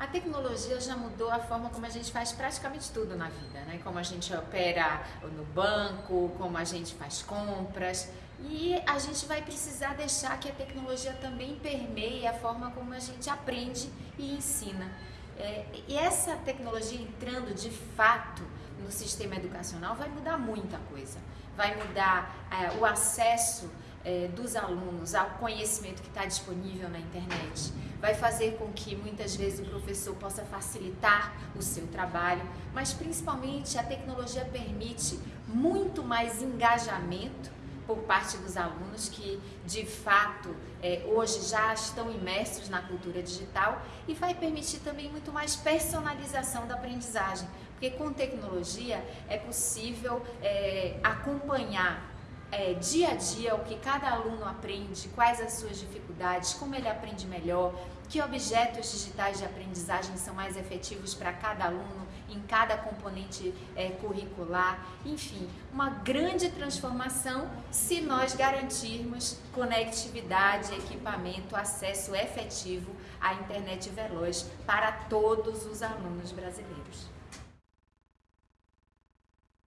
A tecnologia já mudou a forma como a gente faz praticamente tudo na vida, né? Como a gente opera no banco, como a gente faz compras. E a gente vai precisar deixar que a tecnologia também permeie a forma como a gente aprende e ensina. É, e essa tecnologia entrando de fato no sistema educacional vai mudar muita coisa. Vai mudar é, o acesso é, dos alunos ao conhecimento que está disponível na internet, vai fazer com que muitas vezes o professor possa facilitar o seu trabalho, mas principalmente a tecnologia permite muito mais engajamento por parte dos alunos que de fato é, hoje já estão imersos na cultura digital e vai permitir também muito mais personalização da aprendizagem, porque com tecnologia é possível é, acompanhar é, dia a dia o que cada aluno aprende, quais as suas dificuldades, como ele aprende melhor, que objetos digitais de aprendizagem são mais efetivos para cada aluno em cada componente é, curricular, enfim, uma grande transformação se nós garantirmos conectividade, equipamento, acesso efetivo à internet veloz para todos os alunos brasileiros.